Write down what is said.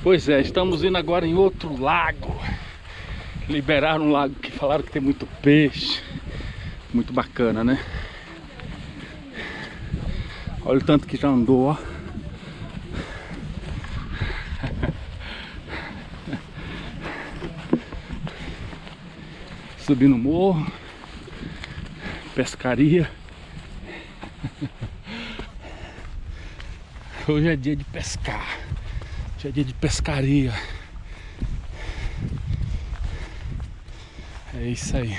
Pois é, estamos indo agora em outro lago. Liberaram um lago que falaram que tem muito peixe. Muito bacana, né? Olha o tanto que já andou, ó. Subir no morro. Pescaria. Hoje é dia de pescar. Hoje é dia de pescaria. É isso aí.